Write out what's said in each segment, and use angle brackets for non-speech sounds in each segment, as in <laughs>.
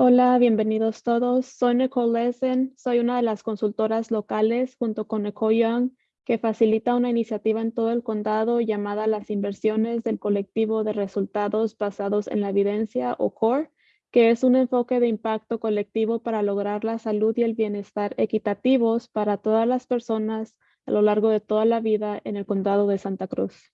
Hola, bienvenidos todos. Soy Nicole Lesen, soy una de las consultoras locales junto con Nicole Young que facilita una iniciativa en todo el condado llamada las inversiones del colectivo de resultados basados en la evidencia o CORE, que es un enfoque de impacto colectivo para lograr la salud y el bienestar equitativos para todas las personas a lo largo de toda la vida en el condado de Santa Cruz.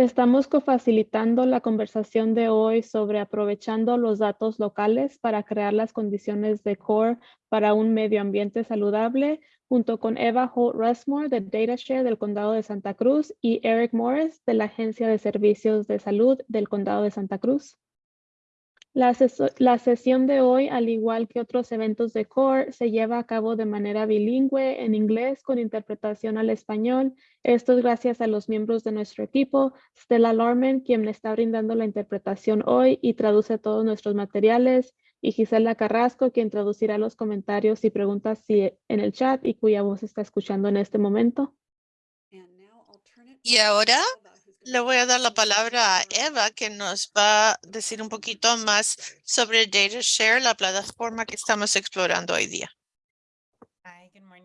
Estamos cofacilitando la conversación de hoy sobre aprovechando los datos locales para crear las condiciones de CORE para un medio ambiente saludable, junto con Eva Holt Rushmore de DataShare del Condado de Santa Cruz y Eric Morris de la Agencia de Servicios de Salud del Condado de Santa Cruz. La, sesión de hoy, al igual que otros eventos de CORE, se lleva a cabo de manera bilingüe en inglés con interpretación al español. Esto es gracias a los miembros de nuestro equipo, Stella Lorman, quien le está brindando la interpretación hoy y traduce todos nuestros materiales, y Gisela Carrasco, quien traducirá los comentarios y preguntas en el chat y cuya voz está escuchando en este momento. Y ahora le voy a dar la palabra a Eva, que nos va a decir un poquito más sobre DataShare, la plataforma que estamos explorando hoy día.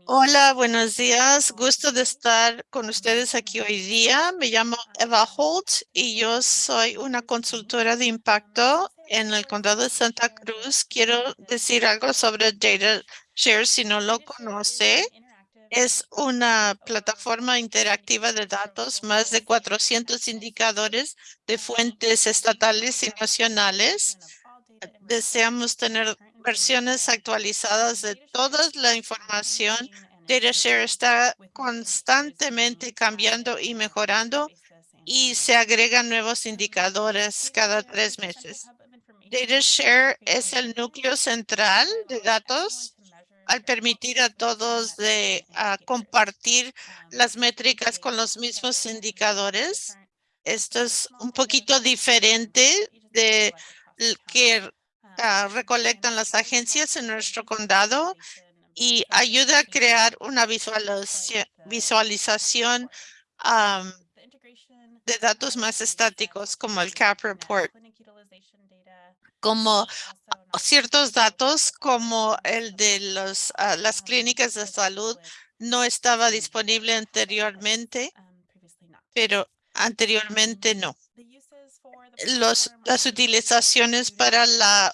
Hola, buenos días. Gusto de estar con ustedes aquí hoy día. Me llamo Eva Holt y yo soy una consultora de impacto en el condado de Santa Cruz. Quiero decir algo sobre DataShare si no lo conoce. Es una plataforma interactiva de datos, más de 400 indicadores de fuentes estatales y nacionales. Deseamos tener versiones actualizadas de toda la información. DataShare está constantemente cambiando y mejorando y se agregan nuevos indicadores cada tres meses. DataShare es el núcleo central de datos al permitir a todos de compartir las métricas con los mismos indicadores. Esto es un poquito diferente de que ah, recolectan las agencias en nuestro condado y ayuda a crear una visualización de datos más estáticos como el CAP Report como ciertos datos como el de los, ah, las clínicas de salud no estaba disponible anteriormente, pero anteriormente no. Los, las utilizaciones para la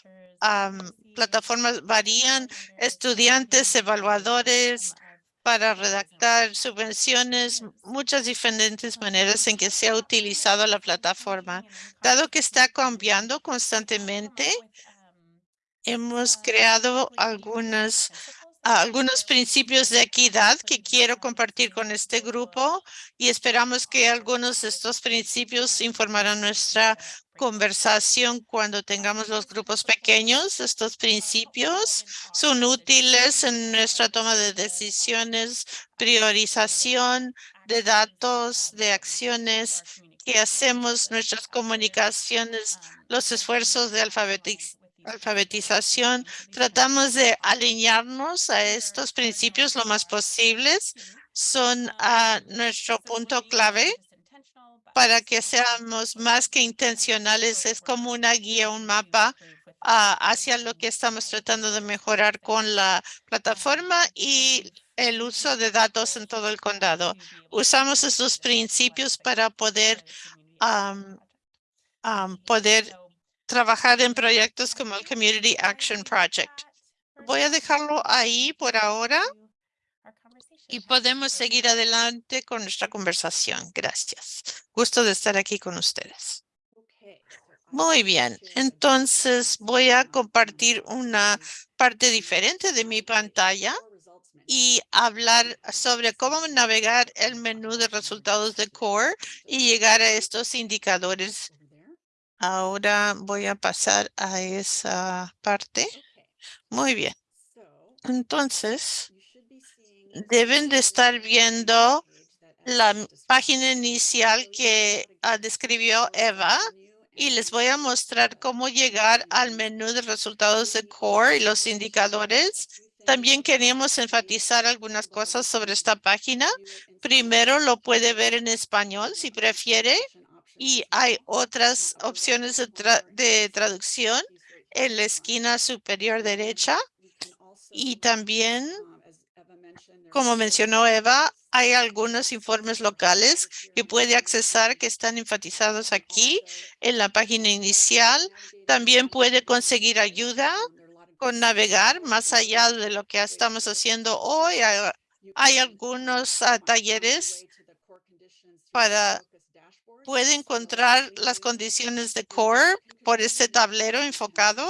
plataforma varían, estudiantes, evaluadores, para redactar subvenciones, muchas diferentes maneras en que se ha utilizado la plataforma. Dado que está cambiando constantemente, hemos creado algunas algunos principios de equidad que quiero compartir con este grupo y esperamos que algunos de estos principios informarán nuestra conversación cuando tengamos los grupos pequeños. Estos principios son útiles en nuestra toma de decisiones, priorización de datos, de acciones que hacemos, nuestras comunicaciones, los esfuerzos de alfabetización alfabetización, tratamos de alinearnos a estos principios lo más posibles. Son a nuestro punto clave para que seamos más que intencionales. Es como una guía, un mapa hacia lo que estamos tratando de mejorar con la plataforma y el uso de datos en todo el condado. Usamos estos principios para poder poder trabajar en proyectos como el Community Action Project. Voy a dejarlo ahí por ahora y podemos seguir adelante con nuestra conversación. Gracias. Gusto de estar aquí con ustedes. Muy bien, entonces voy a compartir una parte diferente de mi pantalla y hablar sobre cómo navegar el menú de resultados de CORE y llegar a estos indicadores Ahora voy a pasar a esa parte. Muy bien. Entonces, deben de estar viendo la página inicial que ah, describió Eva y les voy a mostrar cómo llegar al menú de resultados de CORE y los indicadores. También queríamos enfatizar algunas cosas sobre esta página. Primero lo puede ver en español si prefiere y hay otras opciones de, traducción en la esquina superior derecha. Y también, como mencionó Eva, hay algunos informes locales que puede accesar que están enfatizados aquí en la página inicial. También puede conseguir ayuda con navegar más allá de lo que estamos haciendo hoy. Hay, hay algunos ah, talleres para puede encontrar las condiciones de core por este tablero enfocado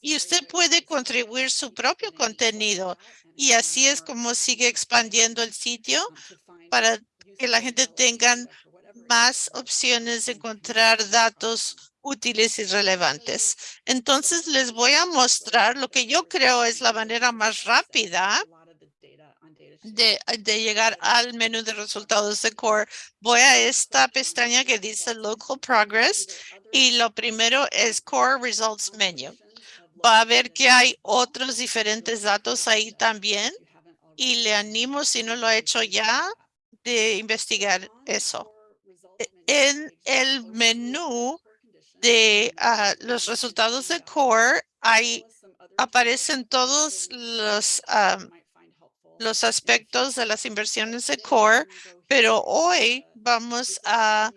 y usted puede contribuir su propio contenido. Y así es como sigue expandiendo el sitio para que la gente tenga más opciones de encontrar datos útiles y relevantes. Entonces les voy a mostrar lo que yo creo es la manera más rápida de, llegar al menú de resultados de Core, voy a esta pestaña que dice Local Progress y lo primero es Core Results Menu. Va a ver que hay otros diferentes datos ahí también y le animo, si no lo ha hecho ya, de investigar eso. En el menú de ah, los resultados de Core, hay, aparecen todos los los aspectos de las inversiones de core, pero hoy vamos a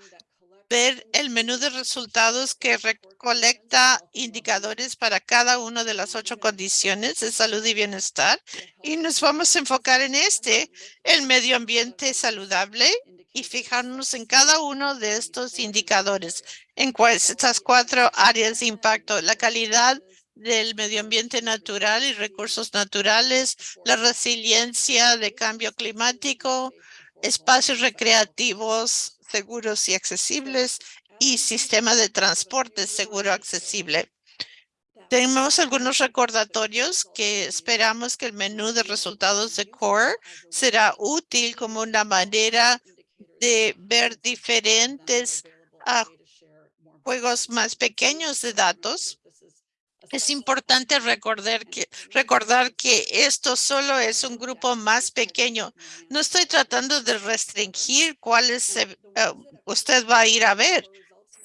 ver el menú de resultados que recolecta indicadores para cada una de las ocho condiciones de salud y bienestar. Y nos vamos a enfocar en este, el medio ambiente saludable, y fijarnos en cada uno de estos indicadores, en estas cuatro áreas de impacto, la calidad del medio ambiente natural y recursos naturales, la resiliencia de cambio climático, espacios recreativos seguros y accesibles y sistema de transporte seguro accesible. Tenemos algunos recordatorios que esperamos que el menú de resultados de CORE será útil como una manera de ver diferentes juegos más pequeños de datos es importante recordar que, recordar que esto solo es un grupo más pequeño. No estoy tratando de restringir cuáles eh, usted va a ir a ver,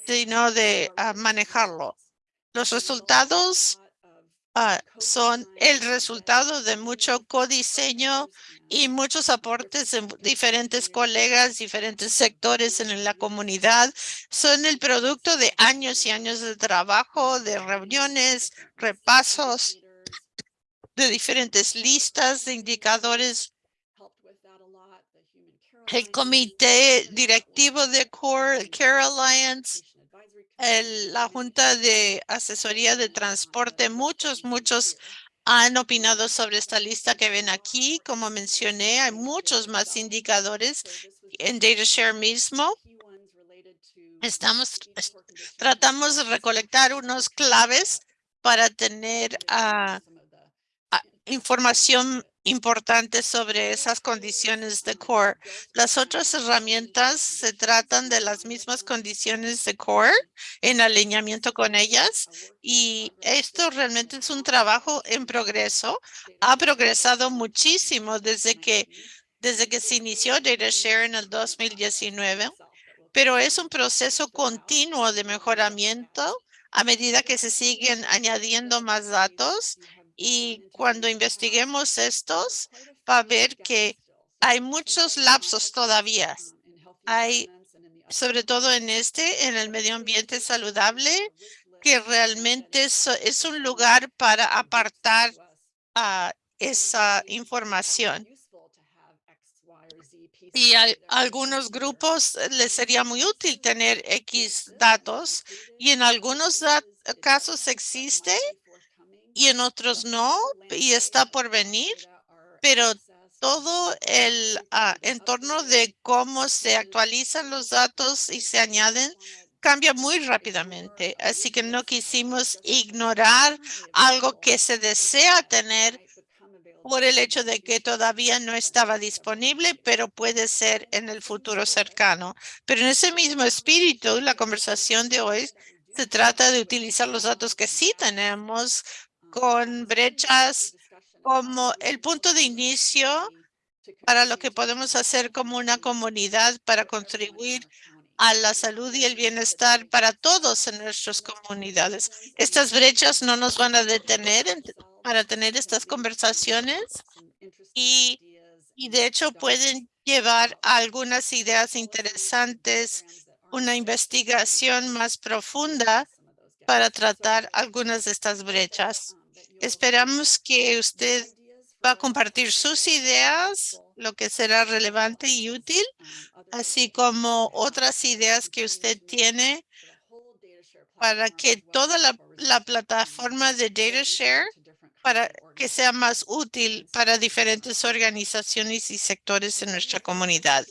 sino de manejarlo. Los resultados Ah, son el resultado de mucho codiseño y muchos aportes de diferentes colegas, diferentes sectores en la comunidad. Son el producto de años y años de trabajo, de reuniones, repasos, de diferentes listas de indicadores. El comité directivo de Core, Care Alliance, la Junta de Asesoría de Transporte, muchos, muchos han opinado sobre esta lista que ven aquí. Como mencioné, hay muchos más indicadores en DataShare mismo. Estamos, tratamos de recolectar unos claves para tener ah, información importantes sobre esas condiciones de core. Las otras herramientas se tratan de las mismas condiciones de core en alineamiento con ellas y esto realmente es un trabajo en progreso. Ha progresado muchísimo desde que desde que se inició DataShare en el 2019, pero es un proceso continuo de mejoramiento a medida que se siguen añadiendo más datos y cuando investiguemos estos, va a ver que hay muchos lapsos todavía. Hay, sobre todo en este, en el medio ambiente saludable, que realmente es, un lugar para apartar esa información. Y a algunos grupos les sería muy útil tener X datos y en algunos casos existe y en otros no, y está por venir, pero todo el ah, entorno de cómo se actualizan los datos y se añaden cambia muy rápidamente. Así que no quisimos ignorar algo que se desea tener por el hecho de que todavía no estaba disponible, pero puede ser en el futuro cercano. Pero en ese mismo espíritu, la conversación de hoy se trata de utilizar los datos que sí tenemos con brechas como el punto de inicio para lo que podemos hacer como una comunidad para contribuir a la salud y el bienestar para todos en nuestras comunidades. Estas brechas no nos van a detener en- para tener estas conversaciones y, y de hecho pueden llevar a algunas ideas interesantes, una investigación más profunda para tratar algunas de estas brechas. Esperamos que usted va a compartir sus ideas, lo que será relevante y útil, así como otras ideas que usted tiene para que toda la, la plataforma de DataShare para que sea más útil para diferentes organizaciones y sectores en nuestra comunidad.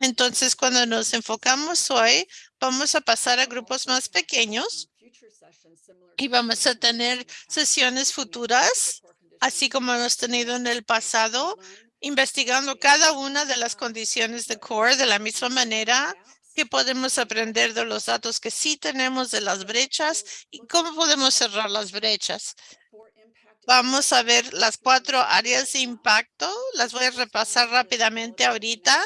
Entonces, cuando nos enfocamos hoy, vamos a pasar a grupos más pequeños y vamos a tener sesiones futuras, así como hemos tenido en el pasado, investigando cada una de las condiciones de core de la misma manera que podemos aprender de los datos que sí tenemos de las brechas y cómo podemos cerrar las brechas. Vamos a ver las cuatro áreas de impacto. Las voy a repasar rápidamente ahorita.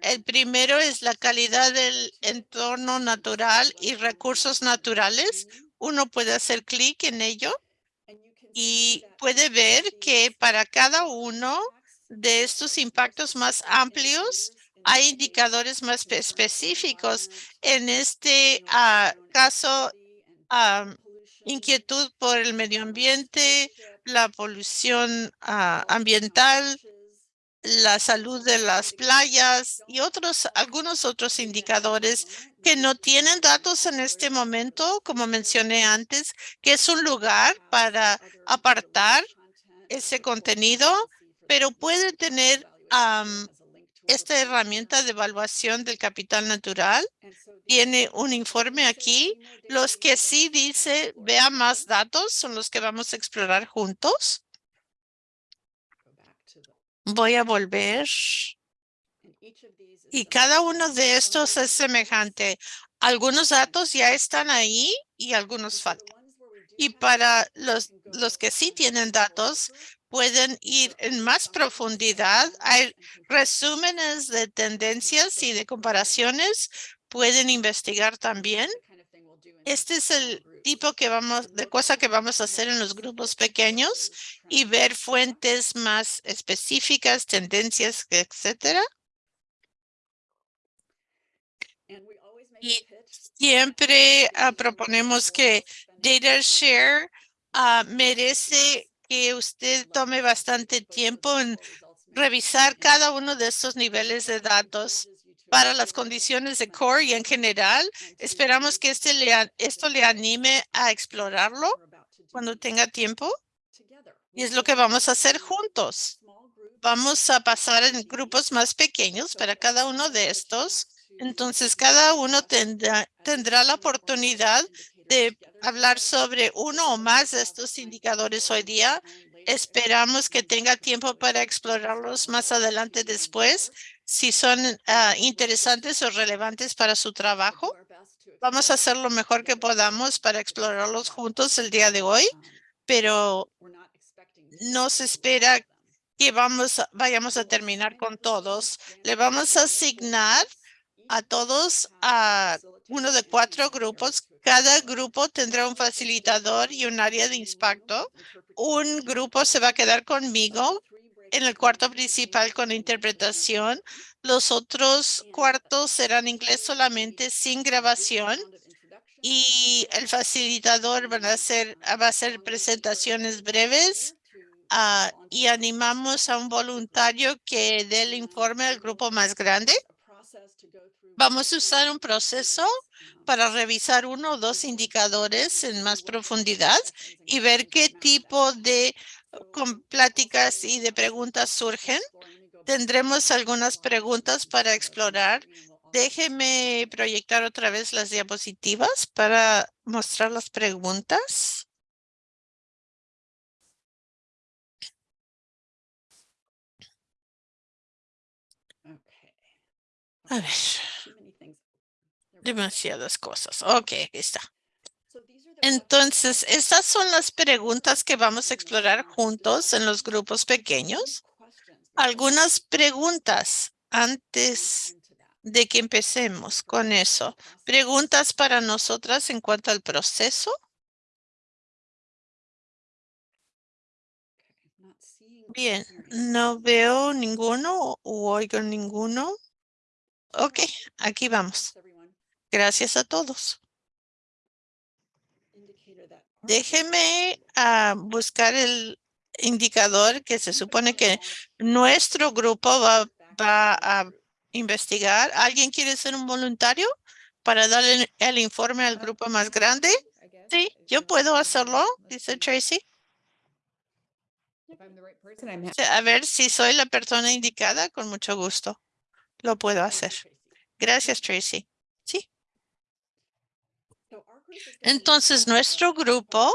El primero es la calidad del entorno natural y recursos naturales. Uno puede hacer clic en ello y puede ver que para cada uno de estos impactos más amplios hay indicadores más espe- específicos. En este ah, caso, ah, inquietud por el medio ambiente, la polución ah, ambiental, la salud de las playas y otros, algunos otros indicadores que no tienen datos en este momento, como mencioné antes, que es un lugar para apartar ese contenido, pero puede tener esta herramienta de evaluación del capital natural. Tiene un informe aquí. Los que sí dice vea más datos son los que vamos a explorar juntos. Voy a volver. Y cada uno de estos es semejante. Algunos datos ya están ahí y algunos faltan. Y para los, los que sí tienen datos, pueden ir en más profundidad. Hay resúmenes de tendencias y de comparaciones. Pueden investigar también. Este es el tipo que vamos, de cosa que vamos a hacer en los grupos pequeños y ver fuentes más específicas, tendencias, etcétera. Y siempre ah, proponemos que DataShare ah, merece que usted tome bastante tiempo en revisar cada uno de estos niveles de datos para las condiciones de core y en general. Esperamos que este le, esto le anime a explorarlo cuando tenga tiempo. Y es lo que vamos a hacer juntos. Vamos a pasar en grupos más pequeños para cada uno de estos. Entonces, cada uno tendrá, tendrá la oportunidad de hablar sobre uno o más de estos indicadores hoy día. Esperamos que tenga tiempo para explorarlos más adelante después, si son ah, interesantes o relevantes para su trabajo. Vamos a hacer lo mejor que podamos para explorarlos juntos el día de hoy, pero no se espera que vamos, vayamos a terminar con todos. Le vamos a asignar a todos a uno de cuatro grupos. Cada grupo tendrá un facilitador y un área de impacto. Un grupo se va a quedar conmigo en el cuarto principal con interpretación. Los otros cuartos serán inglés solamente sin grabación. Y el facilitador van a hacer, va a hacer presentaciones breves ah, y animamos a un voluntario que dé el informe al grupo más grande. Vamos a usar un proceso para revisar uno o dos indicadores en más profundidad y ver qué tipo de pláticas y de preguntas surgen. Tendremos algunas preguntas para explorar. Déjeme proyectar otra vez las diapositivas para mostrar las preguntas. A ver, demasiadas cosas. Ok, aquí está. Entonces, estas son las preguntas que vamos a explorar juntos en los grupos pequeños. Algunas preguntas antes de que empecemos con eso. ¿Preguntas para nosotras en cuanto al proceso? Bien, no veo ninguno o oigo ninguno. Ok, aquí vamos. Gracias a todos. Déjeme ah, buscar el indicador que se supone que nuestro grupo va, va a investigar. ¿Alguien quiere ser un voluntario para darle el informe al grupo más grande? Sí, yo puedo hacerlo, dice Tracy. A ver si soy la persona indicada, con mucho gusto. Lo puedo hacer. Gracias, Tracy. Sí. Entonces, nuestro grupo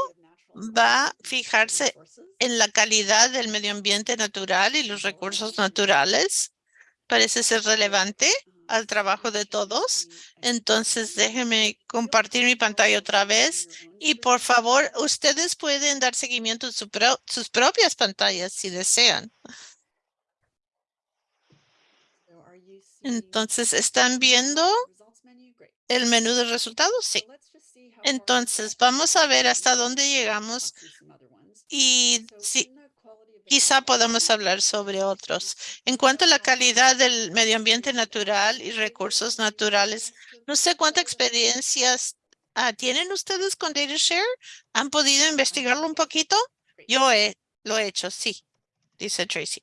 va a fijarse en la calidad del medio ambiente natural y los recursos naturales. Parece ser relevante al trabajo de todos. Entonces, déjenme compartir mi pantalla otra vez. Y por favor, ustedes pueden dar seguimiento a sus propias pantallas si desean. Entonces, ¿están viendo el menú de resultados? Sí. Entonces, vamos a ver hasta dónde llegamos y si quizá podamos hablar sobre otros. En cuanto a la calidad del medio ambiente natural y recursos naturales, no sé cuántas experiencias ah, tienen ustedes con DataShare. ¿Han podido investigarlo un poquito? Yo he, lo he hecho, sí, dice Tracy.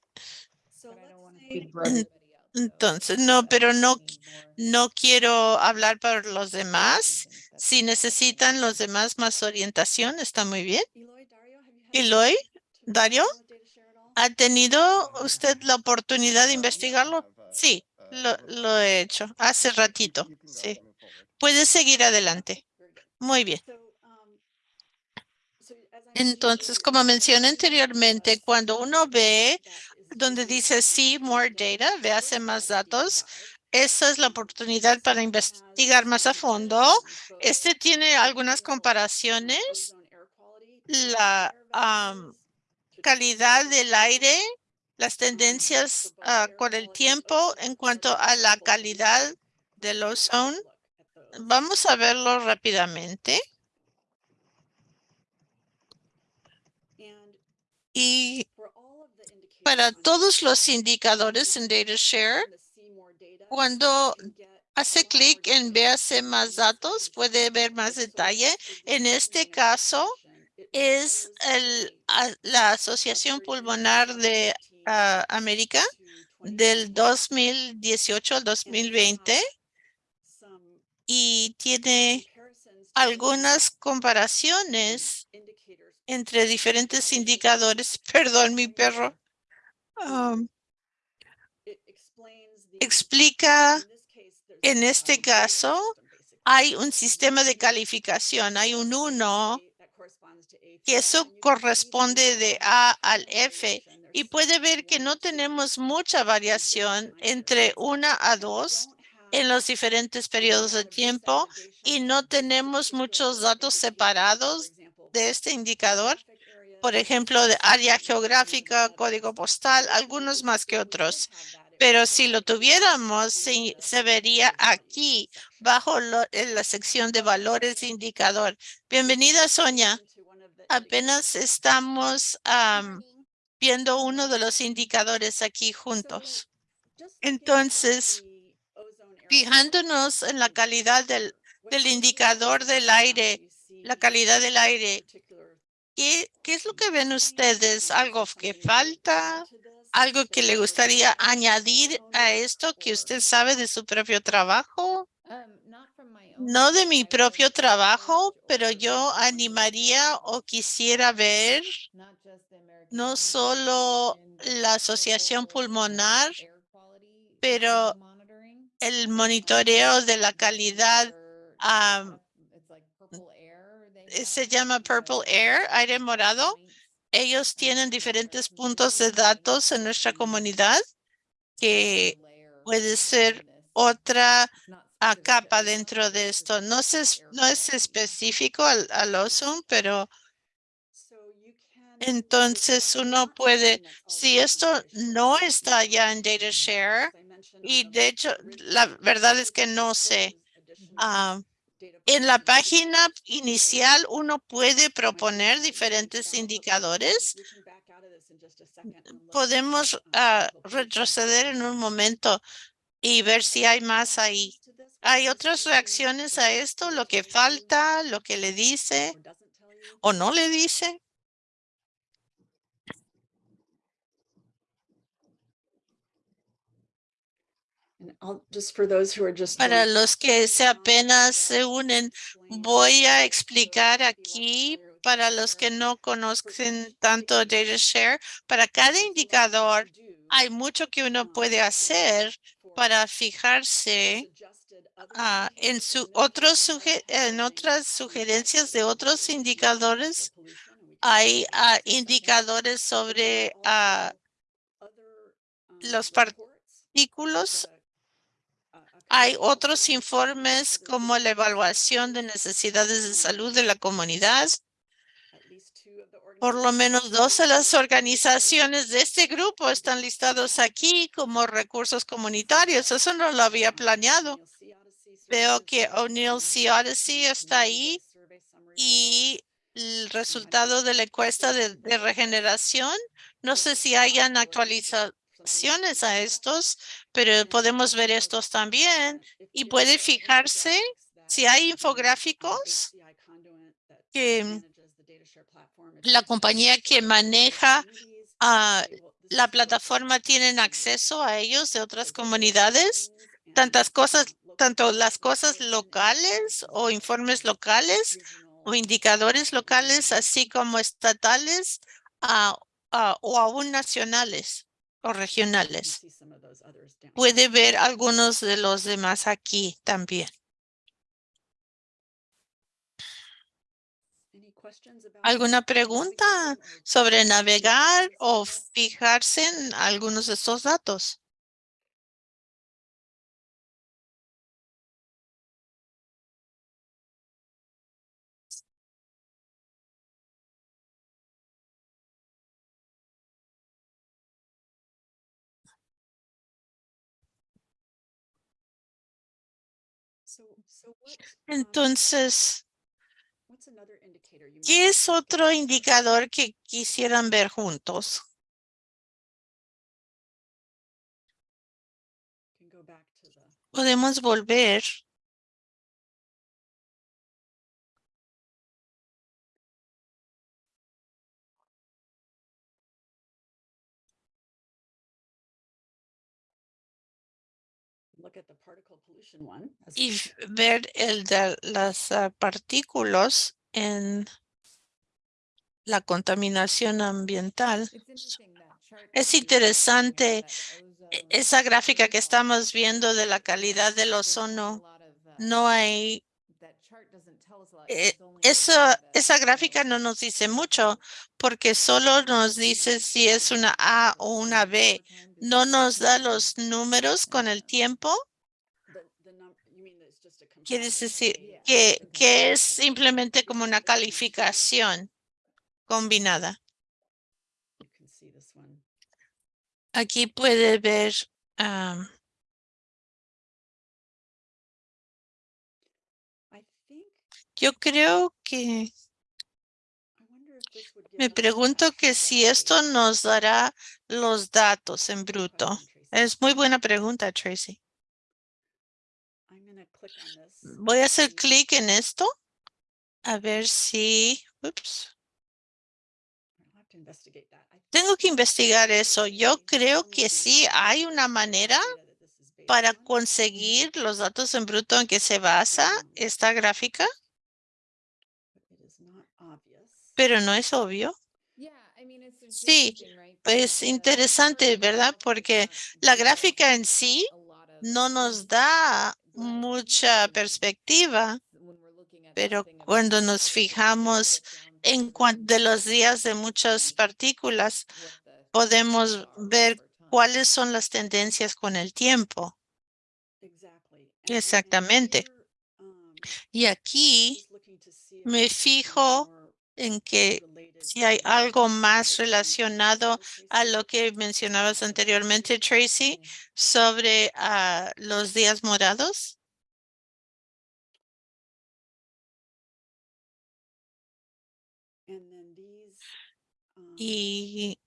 Entonces, no, pero no, no quiero hablar por los demás. Si necesitan los demás más orientación, está muy bien. Eloy, Dario, ¿ha tenido usted la oportunidad de investigarlo? Sí, lo, lo he hecho hace ratito. Sí. Puede seguir adelante. Muy bien. Entonces, como mencioné anteriormente, cuando uno ve donde dice see more data, véase más datos, esa es la oportunidad para investigar más a fondo. Este tiene algunas comparaciones. La calidad del aire, las tendencias ah, con el tiempo en cuanto a la calidad del ozone. Vamos a verlo rápidamente. Y para todos los indicadores en DataShare, cuando hace clic en véase más datos, puede ver más detalle. En este caso, es la Asociación Pulmonar de América del 2018 al 2020 y tiene algunas comparaciones entre diferentes indicadores. <laughs> Perdón, mi perro. Um, explica, en este caso, hay un sistema de calificación, hay un 1 que eso corresponde de A al F. y puede ver que no tenemos mucha variación entre una a dos en los diferentes periodos de tiempo y no tenemos muchos datos separados de este indicador. Por ejemplo, de área geográfica, código postal, algunos más que otros. Pero si lo tuviéramos, se vería aquí bajo en la sección de valores de indicador. Bienvenida, Sonia. Apenas estamos am, viendo uno de los indicadores aquí juntos. Entonces, fijándonos en la calidad del indicador del aire, la calidad del aire, ¿qué, es lo que ven ustedes? ¿Algo que falta? ¿Algo que le gustaría añadir a esto que usted sabe de su propio trabajo? No de mi propio trabajo, pero yo animaría o quisiera ver no solo la Asociación Pulmonar, pero el monitoreo de la calidad se llama Purple Air, aire morado. Ellos tienen diferentes puntos de datos en nuestra comunidad que puede ser otra ah, capa dentro de esto. No, se no es específico al, al ozone, pero entonces uno puede, si esto no está ya en DataShare, y de hecho, la verdad es que no sé. Ah, en la página inicial uno puede proponer diferentes indicadores. Podemos ah, retroceder en un momento y ver si hay más ahí. ¿Hay otras reacciones a esto? ¿Lo que falta? ¿Lo que le dice? ¿O no le dice? Para los que se apenas se unen, voy a explicar aquí para los que no conocen tanto DataShare, para cada indicador hay mucho que uno puede hacer para fijarse ah, en, su otros en otras sugerencias de otros indicadores. Hay ah, indicadores sobre ah, los partículos hay otros informes como la evaluación de necesidades de salud de la comunidad. Por lo menos dos de las organizaciones de este grupo están listados aquí como recursos comunitarios. Eso no lo había planeado. Veo que O'Neill C. Odyssey está ahí y el resultado de la encuesta de, de regeneración. No sé si hayan actualizado a estos, pero podemos ver estos también y puede fijarse si hay infográficos que la compañía que maneja a la plataforma tienen acceso a ellos de otras comunidades, tantas cosas, tanto las cosas locales o informes locales o indicadores locales, así como estatales o aún nacionales o regionales. Puede ver algunos de los demás aquí también. ¿Alguna pregunta sobre navegar o fijarse en algunos de estos datos? Entonces, ¿qué es otro indicador que quisieran ver juntos? Podemos volver y ver el de las ah, partículas en la contaminación ambiental. Es interesante e, esa gráfica que estamos viendo de la calidad del ozono. No hay eh, esa, esa gráfica no nos dice mucho porque solo nos dice si es una A o una B. No nos da los números con el tiempo. Quiere decir que, que es simplemente como una calificación combinada. Aquí puede ver Yo creo que me pregunto que si esto nos dará los datos en bruto. Es muy buena pregunta, Tracy. Voy a hacer clic en esto. A ver si... Ups. Tengo que investigar eso. Yo creo que sí hay una manera para conseguir los datos en bruto en que se basa esta gráfica pero no es obvio. Sí, es interesante, ¿verdad? Porque la gráfica en sí no nos da mucha perspectiva, pero cuando nos fijamos en de los días de muchas partículas, podemos ver cuáles son las tendencias con el tiempo. Exactamente. Y aquí me fijo en que si hay algo más relacionado a lo que mencionabas anteriormente, Tracy, sobre ah, los días morados. Y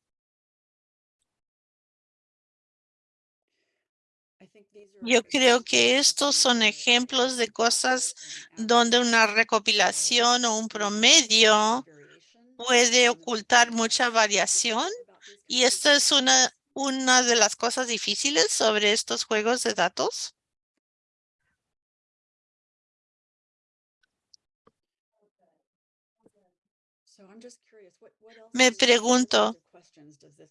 yo creo que estos son ejemplos de cosas donde una recopilación o un promedio puede ocultar mucha variación. Y esta es una, una de las cosas difíciles sobre estos juegos de datos. Me pregunto,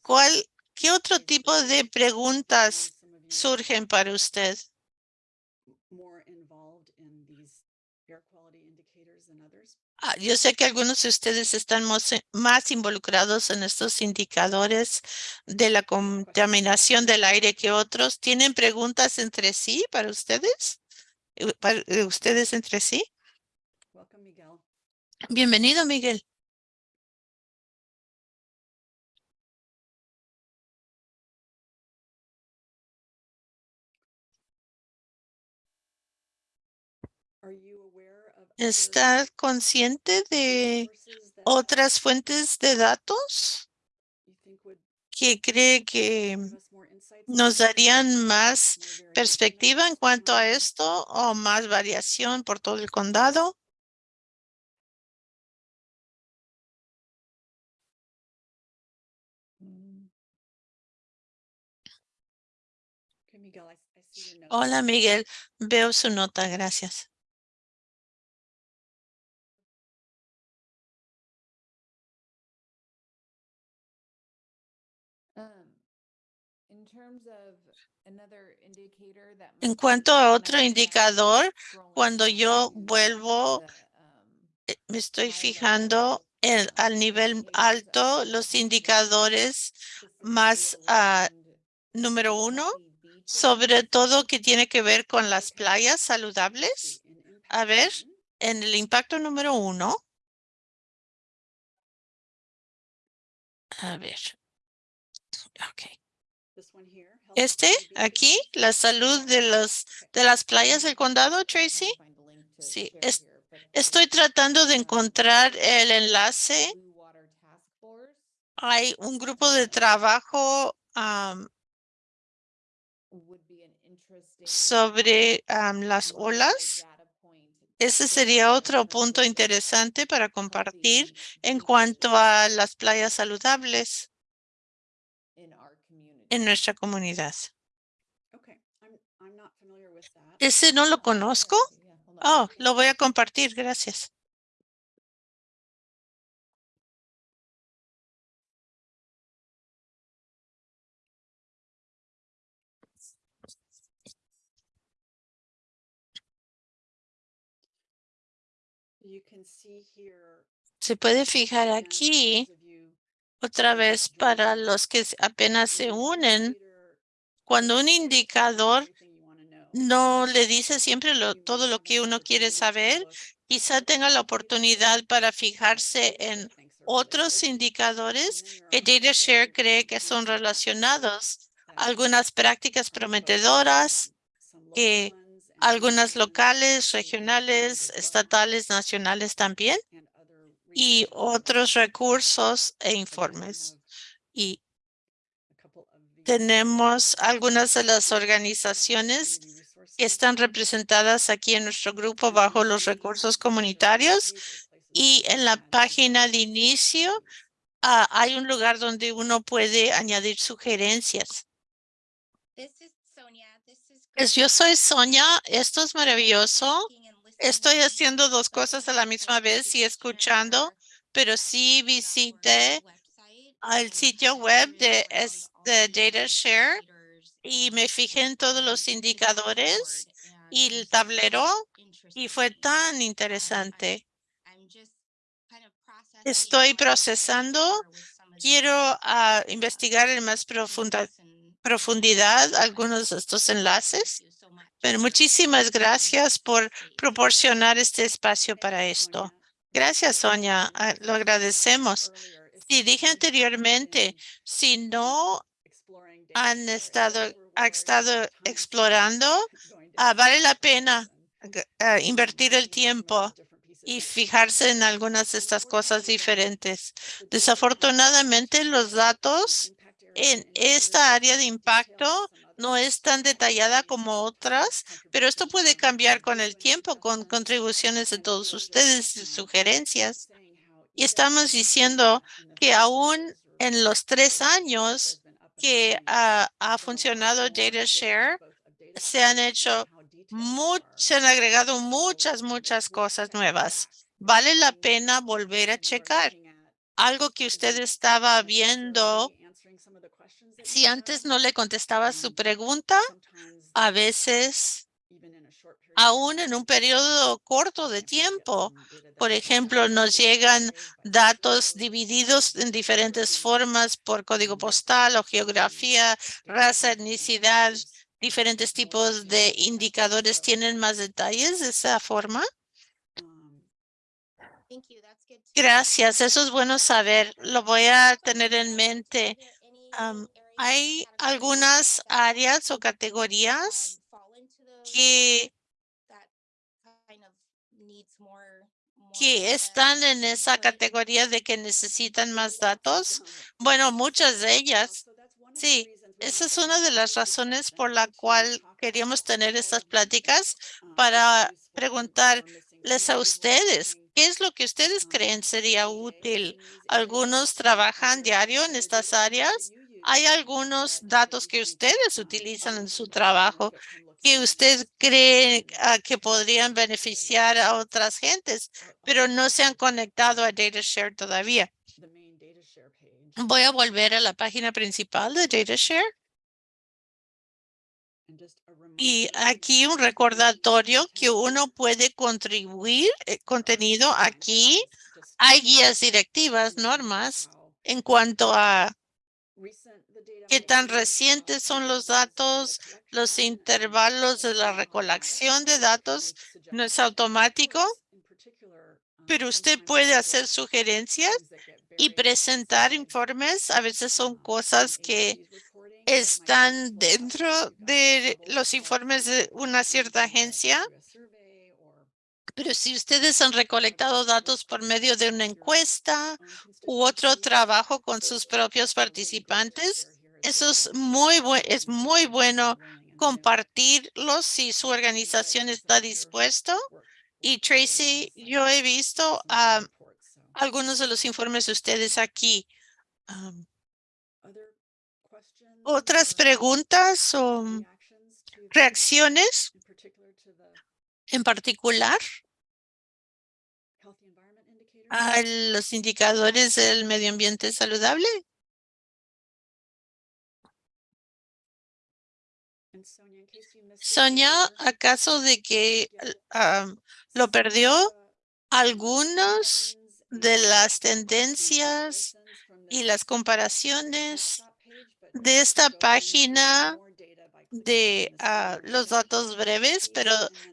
¿cuál, qué otro tipo de preguntas surgen para usted? Ah, yo sé que algunos de ustedes están más involucrados en estos indicadores de la contaminación del aire que otros. ¿Tienen preguntas entre sí para ustedes? Eh, ¿Para eh, ustedes entre sí? Bienvenido, Miguel. ¿Está consciente de otras fuentes de datos que cree que nos darían más perspectiva en cuanto a esto o más variación por todo el condado? Hola, Miguel. Veo su nota. Gracias. En cuanto a otro indicador, cuando yo vuelvo, eh, me estoy fijando en, al nivel alto, los indicadores más ah, número uno, sobre todo que tiene que ver con las playas saludables. A ver, en el impacto número uno. A ver. Okay. Este aquí, la salud de los de las playas del condado, Tracy. Sí, estoy tratando de encontrar el enlace. Hay un grupo de trabajo sobre las olas. Ese sería otro punto interesante para compartir en cuanto a las playas saludables en nuestra comunidad. Ese no lo conozco. Oh, lo voy a compartir. Gracias. Se puede fijar aquí otra vez para los que apenas se unen, cuando un indicador no le dice siempre todo lo que uno quiere saber, quizá tenga la oportunidad para fijarse en otros indicadores que DataShare cree que son relacionados. Algunas prácticas prometedoras, que algunas locales, regionales, estatales, nacionales también y otros recursos e informes. Y tenemos algunas de las organizaciones que están representadas aquí en nuestro grupo bajo los recursos comunitarios y en la página de inicio ah, hay un lugar donde uno puede añadir sugerencias. Es, yo soy Sonia, esto es maravilloso. Estoy haciendo dos cosas a la misma vez y escuchando, pero sí visité al sitio web de, de DataShare y me fijé en todos los indicadores y el tablero y fue tan interesante. Estoy procesando. Quiero ah, investigar en más profundidad algunos de estos enlaces muchísimas gracias por proporcionar este espacio para esto. Gracias, Sonia. Ah, Lo agradecemos. Y dije anteriormente, si no han estado, ha estado explorando, ah, vale la pena ah, invertir el tiempo y fijarse en algunas de estas cosas diferentes. Desafortunadamente, los datos en esta área de impacto no es tan detallada como otras, pero esto puede cambiar con el tiempo, con contribuciones de todos ustedes, y sugerencias. Y estamos diciendo que aún en los tres años que ha, ha funcionado DataShare, se han hecho se han agregado muchas, muchas cosas nuevas. Vale la pena volver a checar. Algo que usted estaba viendo, si antes no le contestaba su pregunta, a veces, aún en un periodo corto de tiempo, por ejemplo, nos llegan datos divididos en diferentes formas por código postal o geografía, raza, etnicidad, diferentes tipos de indicadores. ¿Tienen más detalles de esa forma? Gracias, eso es bueno saber. Lo voy a tener en mente. Hay algunas áreas o categorías que, que están en esa categoría de que necesitan más datos. Bueno, muchas de ellas. Sí, esa es una de las razones por la cual queríamos tener estas pláticas para preguntarles a ustedes, ¿qué es lo que ustedes creen sería útil? Algunos trabajan diario en estas áreas. Hay algunos datos que ustedes utilizan en su trabajo que usted cree ah, que podrían beneficiar a otras gentes, pero no se han conectado a DataShare todavía. Voy a volver a la página principal de DataShare. Y aquí un recordatorio que uno puede contribuir eh, contenido aquí. Hay guías directivas, normas en cuanto a qué tan recientes son los datos, los intervalos de la recolección de datos. No es automático, pero usted puede hacer sugerencias y presentar informes. A veces son cosas que están dentro de los informes de una cierta agencia. Pero si ustedes han recolectado datos por medio de una encuesta u otro trabajo con sus propios participantes, eso es muy, es muy bueno compartirlos si su organización está dispuesto. Y Tracy, yo he visto ah, algunos de los informes de ustedes aquí. Am, ¿Otras preguntas o reacciones en particular a los indicadores del medio ambiente saludable? Sonia, ¿acaso de que lo perdió? Algunos de las tendencias y las comparaciones de esta página de ah, los datos breves, pero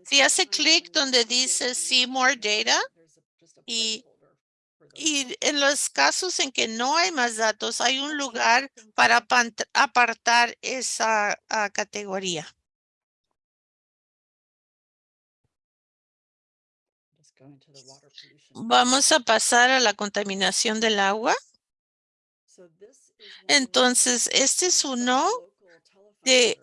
si hace clic donde dice See More Data y, y en los casos en que no hay más datos, hay un lugar para apartar esa ah, categoría. Vamos a pasar a la contaminación del agua. Entonces, este es uno de,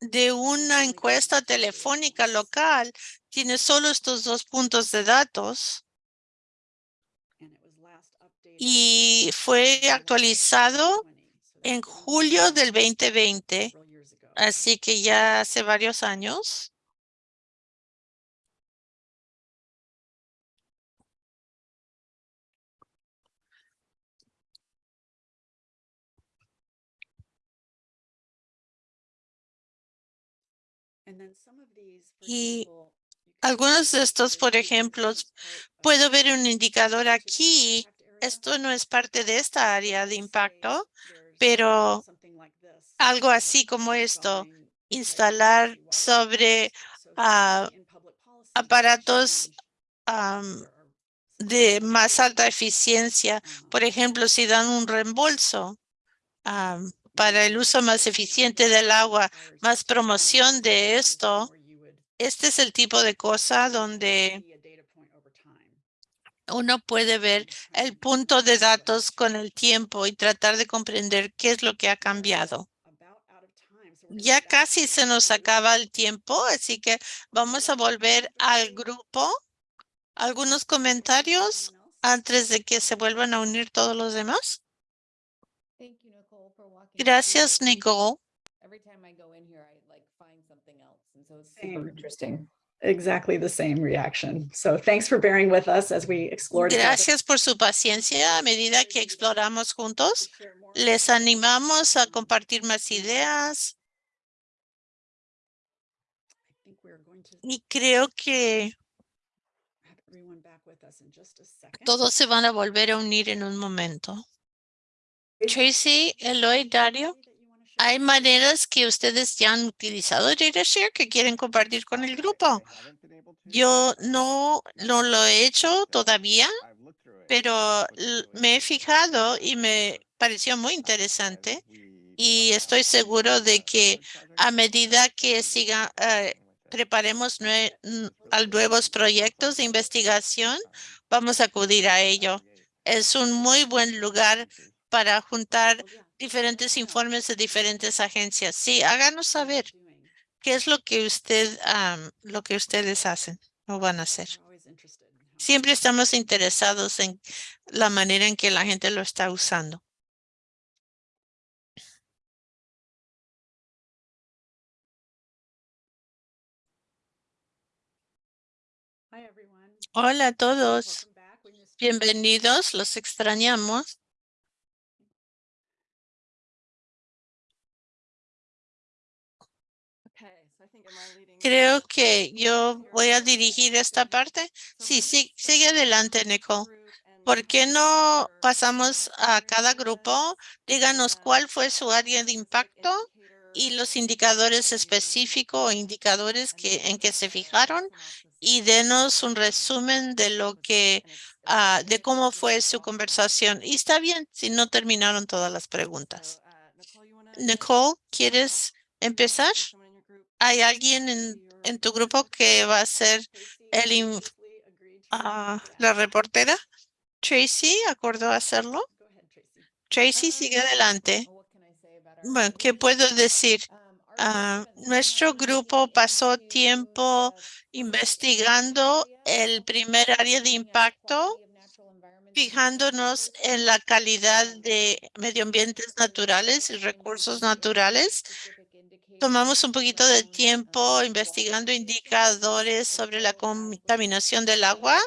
de una encuesta telefónica local. Tiene solo estos dos puntos de datos y fue actualizado en julio del 2020, así que ya hace varios años. Y algunos de estos, por ejemplo, puedo ver un indicador aquí. Esto no es parte de esta área de impacto, pero algo así como esto, instalar sobre ah, aparatos de más alta eficiencia. Por ejemplo, si dan un reembolso para el uso más eficiente del agua, más promoción de esto, este es el tipo de cosa donde uno puede ver el punto de datos con el tiempo y tratar de comprender qué es lo que ha cambiado. Ya casi se nos acaba el tiempo, así que vamos a volver al grupo. ¿Algunos comentarios antes de que se vuelvan a unir todos los demás? Gracias, Nicole. Every time I go in here, I like find something else. And so it's Same. super interesting. Exactly the same reaction. So thanks for bearing with us as we explore. together. Gracias por su paciencia a medida que exploramos juntos. Les animamos a compartir más ideas I think we're going to y creo que have everyone back with us in just a second. todos se van a volver a unir en un momento. Tracy, Eloy, Dario, ¿hay maneras que ustedes ya han utilizado DataShare que quieren compartir con el grupo? Yo no, no lo he hecho todavía, pero me he fijado y me pareció muy interesante y estoy seguro de que a medida que siga, eh, preparemos nue- nuevos proyectos de investigación, vamos a acudir a ello. Es un muy buen lugar para juntar. Diferentes informes de diferentes agencias. Sí, háganos saber qué es lo que usted, am, lo que ustedes hacen o van a hacer. Siempre estamos interesados en la manera en que la gente lo está usando. Hola a todos. Bienvenidos, los extrañamos. Creo que yo voy a dirigir esta parte. Sí, sí, sigue adelante, Nicole. ¿Por qué no pasamos a cada grupo? Díganos cuál fue su área de impacto y los indicadores específicos o indicadores que, en que se fijaron y denos un resumen de lo que, ah, de cómo fue su conversación. Y está bien si no terminaron todas las preguntas. Nicole, ¿quieres empezar? ¿Hay alguien en, en tu grupo que va a ser el ah, la reportera? Tracy acordó hacerlo. Tracy, sigue adelante. Bueno, ¿qué puedo decir? Ah, nuestro grupo pasó tiempo investigando el primer área de impacto, fijándonos en la calidad de medio ambientes naturales y recursos naturales. Tomamos un poquito de tiempo investigando indicadores sobre la contaminación del agua,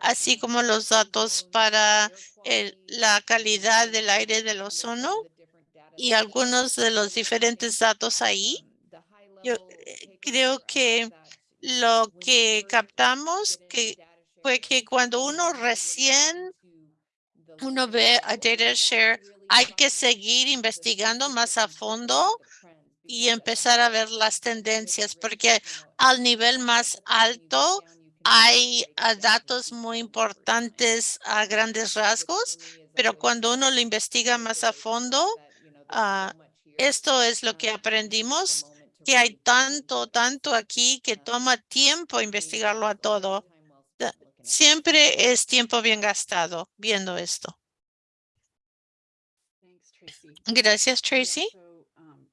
así como los datos para el- la calidad del aire del ozono y algunos de los diferentes datos ahí. Yo eh, creo que lo que captamos que fue que cuando uno recién uno ve a DataShare, hay que seguir investigando más a fondo y empezar a ver las tendencias, porque al nivel más alto hay ah, datos muy importantes a grandes rasgos, pero cuando uno lo investiga más a fondo, ah, esto es lo que aprendimos, que hay tanto, tanto aquí que toma tiempo investigarlo a todo. Siempre es tiempo bien gastado viendo esto. Gracias, Tracy. so, um,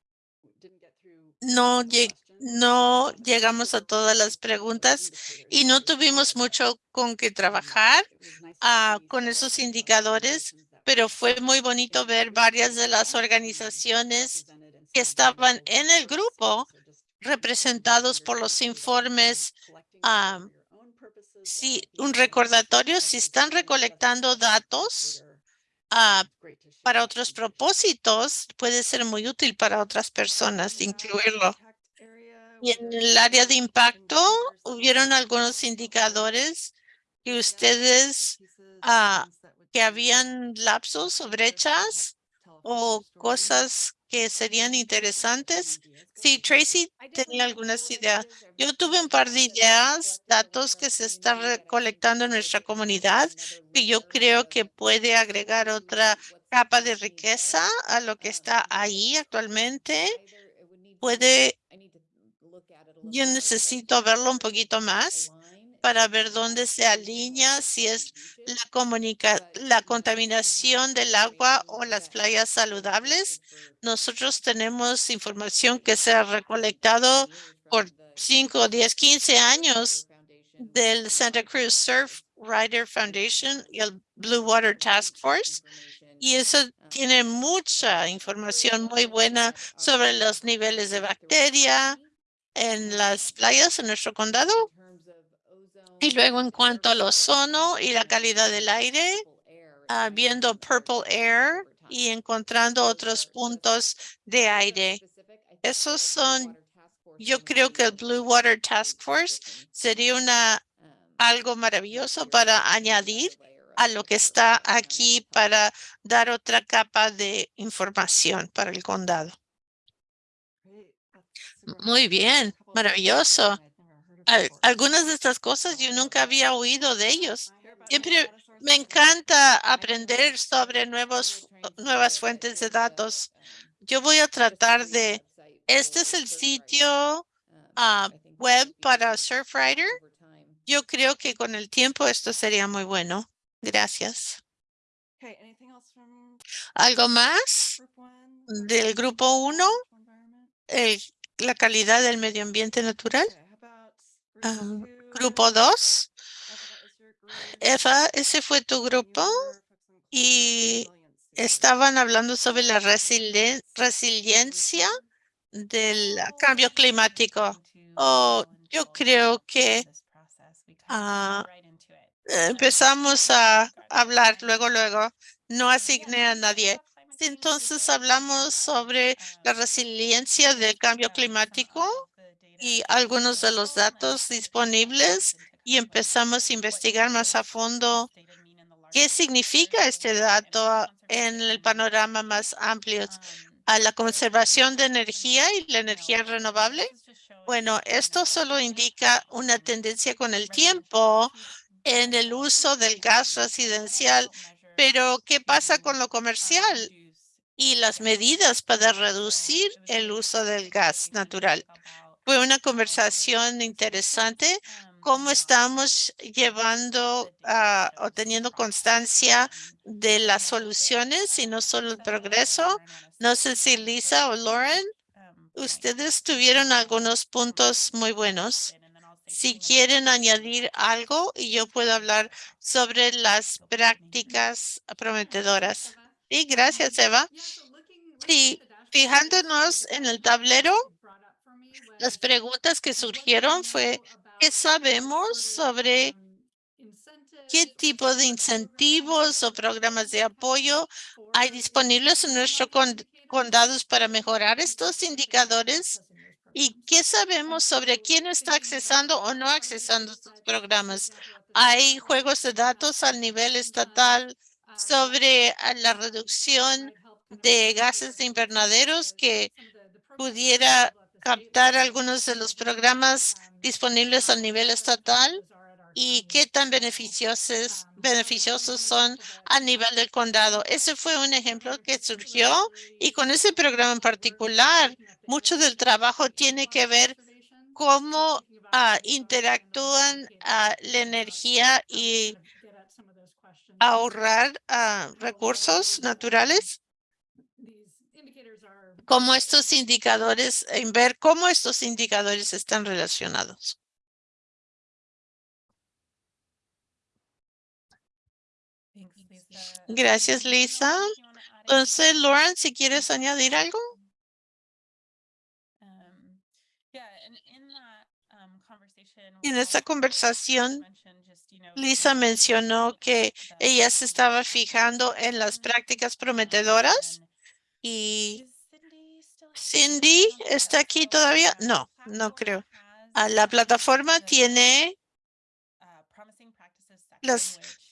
we didn't get through No, Um, llegamos a todas las preguntas y no tuvimos mucho con que Um, trabajar ah, con esos indicadores, pero fue muy bonito ver varias de las organizaciones que estaban en el grupo representados por los informes. ah, Sí, un recordatorio, si están recolectando datos ah, para otros propósitos, puede ser muy útil para otras personas incluirlo. Y en el área de impacto, hubieron algunos indicadores que ustedes, ah, que habían lapsos o brechas o cosas que serían interesantes. Sí, Tracy tenía algunas ideas. Yo tuve un par de ideas, datos que se están recolectando en nuestra comunidad, que yo creo que puede agregar otra capa de riqueza a lo que está ahí actualmente. Puede, yo necesito verlo un poquito más para ver dónde se alinea, si es la comunica, la contaminación del agua o las playas saludables. Nosotros tenemos información que se ha recolectado por 5, 10, 15 años del Santa Cruz Surf Rider Foundation y el Blue Water Task Force. Y eso tiene mucha información muy buena sobre los niveles de bacteria en las playas en nuestro condado. Y luego en cuanto al ozono y la calidad del aire, ah, viendo Purple Air y encontrando otros puntos de aire. Esos son, yo creo que el Blue Water Task Force sería una algo maravilloso para añadir a lo que está aquí para dar otra capa de información para el condado. Muy bien, maravilloso algunas de estas cosas yo nunca había oído de ellos. Siempre me encanta aprender sobre nuevos, nuevas fuentes de datos. Yo voy a tratar de, este es el sitio ah, web para Surfrider. Yo creo que con el tiempo esto sería muy bueno. Gracias. ¿Algo más del grupo 1? la calidad del medio ambiente natural. Grupo 2. Eva, ese fue tu grupo y estaban hablando sobre la resiliencia del cambio climático. Oh, yo creo que empezamos a hablar luego, luego. No asigné a nadie. Entonces hablamos sobre la resiliencia del cambio climático y algunos de los datos disponibles y empezamos a investigar más a fondo qué significa este dato en el panorama más amplio a la conservación de energía y la energía renovable. Bueno, esto solo indica una tendencia con el tiempo en el uso del gas residencial, pero ¿qué pasa con lo comercial y las medidas para reducir el uso del gas natural? Fue una conversación interesante cómo estamos llevando uh, o teniendo constancia de las soluciones y no solo el progreso. No sé si Lisa o Lauren, ustedes tuvieron algunos puntos muy buenos. Si quieren añadir algo y yo puedo hablar sobre las prácticas prometedoras. Sí, gracias, Eva. Sí, fijándonos en el tablero, las preguntas que surgieron fue, ¿qué sabemos sobre qué tipo de incentivos o programas de apoyo hay disponibles en nuestros condados para mejorar estos indicadores? ¿Y qué sabemos sobre quién está accesando o no accesando estos programas? Hay juegos de datos al nivel estatal sobre la reducción de gases de invernaderos que pudiera captar algunos de los programas disponibles a nivel estatal y qué tan beneficiosos, beneficiosos son a nivel del condado. Ese fue un ejemplo que surgió y con ese programa en particular, mucho del trabajo tiene que ver cómo ah, interactúan ah, la energía y ahorrar ah, recursos naturales cómo estos indicadores, en ver cómo estos indicadores están relacionados. Gracias, Lisa. Entonces, Lauren, si quieres añadir algo. En esta conversación, Lisa mencionó que ella se estaba fijando en las prácticas prometedoras y Cindy está aquí todavía. No, no creo. Ah, la plataforma tiene la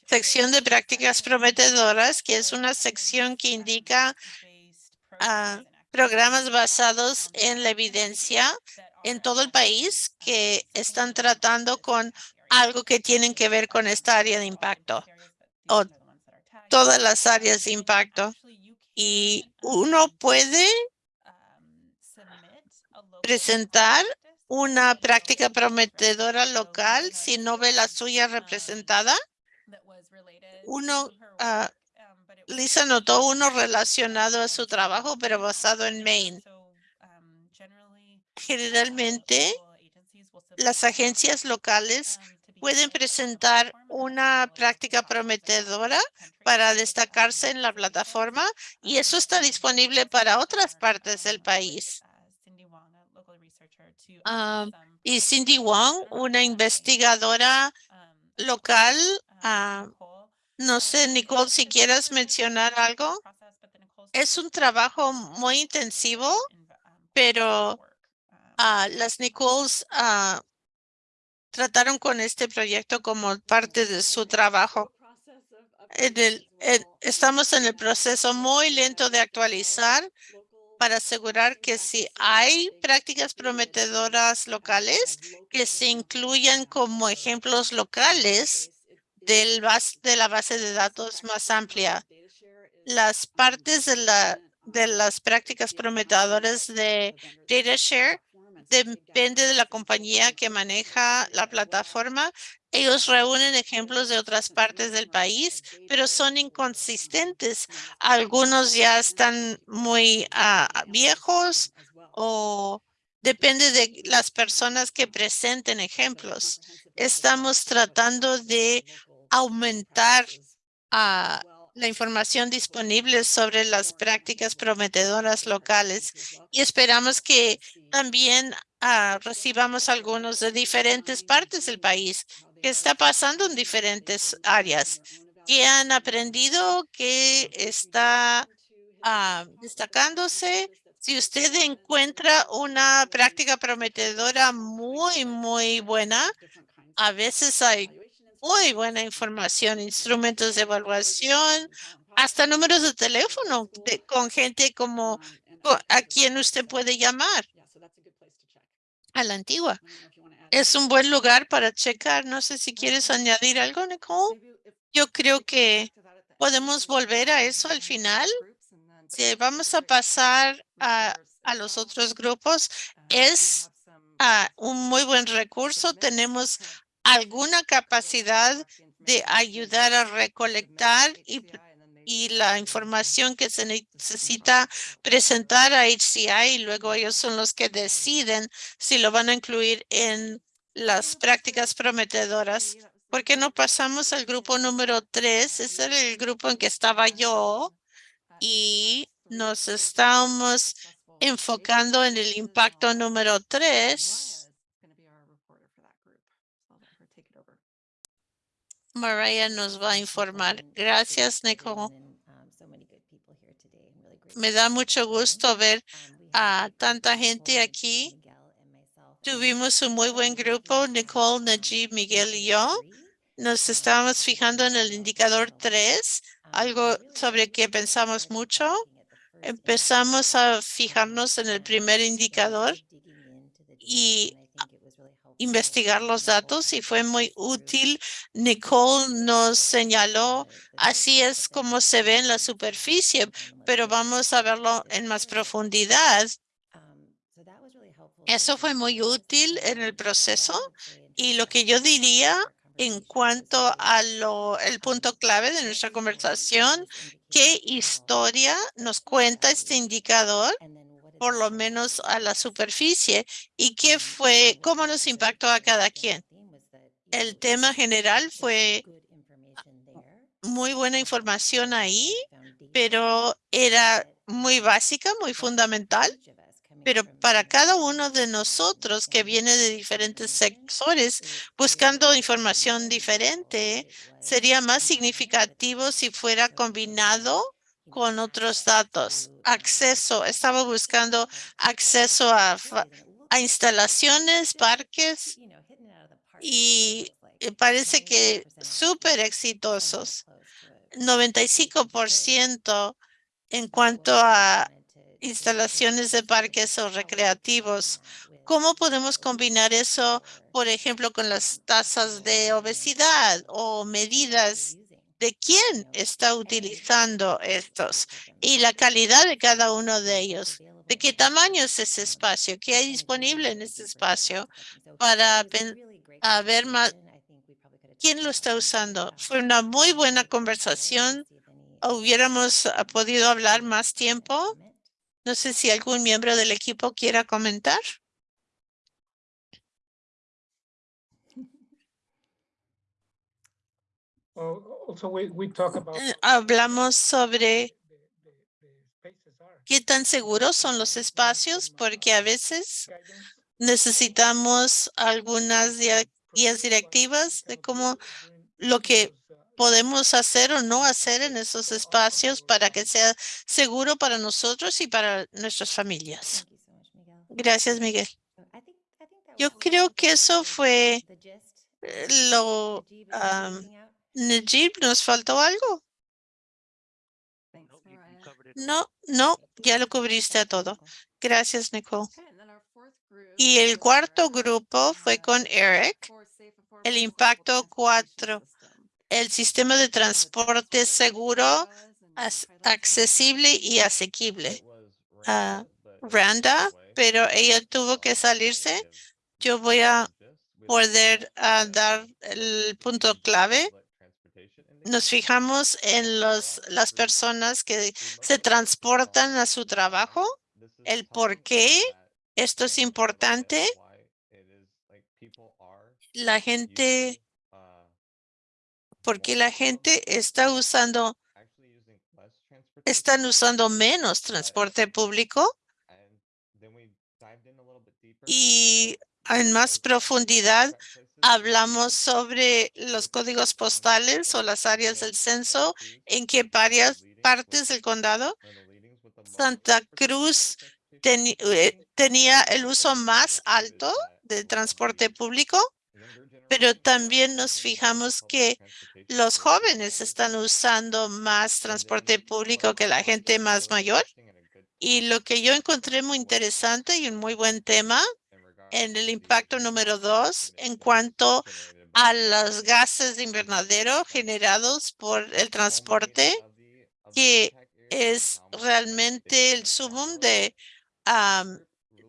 sección de prácticas prometedoras, que es una sección que indica ah, programas basados en la evidencia en todo el país que están tratando con algo que tienen que ver con esta área de impacto o todas las áreas de impacto. Y uno puede presentar una práctica prometedora local si no ve la suya representada. Uno, ah, Lisa notó uno relacionado a su trabajo, pero basado en Maine. Generalmente, las agencias locales pueden presentar una práctica prometedora para destacarse en la plataforma y eso está disponible para otras partes del país. Ah, y Cindy Wong, una investigadora local, ah, no sé, Nicole, si quieres mencionar algo. Es un trabajo muy intensivo, pero ah, las Nicoles trataron con este proyecto como parte de su trabajo. En el, estamos en el proceso muy lento de actualizar para asegurar que si hay prácticas prometedoras locales, que se incluyan como ejemplos locales del de la base de datos más amplia. Las partes de, la, de las prácticas prometedoras de DataShare depende de la compañía que maneja la plataforma. Ellos reúnen ejemplos de otras partes del país, pero son inconsistentes. Algunos ya están muy ah, viejos o depende de las personas que presenten ejemplos. Estamos tratando de aumentar ah, la información disponible sobre las prácticas prometedoras locales y esperamos que también ah, recibamos algunos de diferentes partes del país que está pasando en diferentes áreas que han aprendido que está ah, destacándose. Si usted encuentra una práctica prometedora muy, muy buena, a veces hay muy buena información, instrumentos de evaluación, hasta números de teléfono con gente como a quien usted puede llamar a la antigua. Es un buen lugar para checar. No sé si quieres añadir algo, Nicole. Yo creo que podemos volver a eso al final. Si vamos a pasar a, a los otros grupos, es ah, un muy buen recurso. Tenemos alguna capacidad de ayudar a recolectar y, la información que se necesita presentar a HCI y luego ellos son los que deciden si lo van a incluir en las prácticas prometedoras. ¿Por qué no pasamos al grupo número tres? Ese era el grupo en que estaba yo y nos estamos enfocando en el impacto número tres Mariah nos va a informar. Gracias, Nicole. Me da mucho gusto ver a tanta gente aquí. Tuvimos un muy buen grupo, Nicole, Najib, Miguel y yo. Nos estábamos fijando en el indicador 3, algo sobre que pensamos mucho. Empezamos a fijarnos en el primer indicador y investigar los datos y fue muy útil. Nicole nos señaló, así es como se ve en la superficie, pero vamos a verlo en más profundidad. Eso fue muy útil en el proceso y lo que yo diría en cuanto a lo, el punto clave de nuestra conversación, qué historia nos cuenta este indicador por lo menos a la superficie y qué fue, cómo nos impactó a cada quien. El tema general fue muy buena información ahí, pero era muy básica, muy fundamental. Pero para cada uno de nosotros que viene de diferentes sectores buscando información diferente, sería más significativo si fuera combinado con otros datos. Acceso, estaba buscando acceso a, instalaciones, parques y parece que súper exitosos. 95% en cuanto a instalaciones de parques o recreativos. ¿Cómo podemos combinar eso, por ejemplo, con las tasas de obesidad o medidas de quién está utilizando estos y la calidad de cada uno de ellos? ¿De qué tamaño es ese espacio? ¿Qué hay disponible en ese espacio para a ver más quién lo está usando? Fue una muy buena conversación. Hubiéramos ah, podido hablar más tiempo. No sé si algún miembro del equipo quiera comentar. Well, also we, we talk about. Eh, Hablamos sobre the- the- the spaces are. qué tan seguros son los espacios, porque a veces necesitamos algunas guías directivas de cómo lo que podemos hacer o no hacer en esos espacios para que sea seguro para nosotros y para nuestras familias. Gracias, Miguel. Yo creo que eso fue lo... am, Najib, ¿nos faltó algo? No, no, ya lo cubriste a todo. Gracias, Nicole. Y el cuarto grupo fue con Eric, el impacto cuatro, el sistema de transporte seguro, accesible y asequible. Ah, Randa, pero ella tuvo que salirse. Yo voy a poder ah, dar el punto clave. Nos fijamos en los, las personas que se transportan a su trabajo, el por qué esto es importante. La gente, porque la gente está usando, están usando menos transporte público y en más profundidad hablamos sobre los códigos postales o las áreas del censo, en qué varias partes del condado. Santa Cruz eh, tenía el uso más alto del transporte público, pero también nos fijamos que los jóvenes están usando más transporte público que la gente más mayor. Y lo que yo encontré muy interesante y un muy buen tema en el impacto número dos en cuanto a los gases de invernadero generados por el transporte, que es realmente el sumum de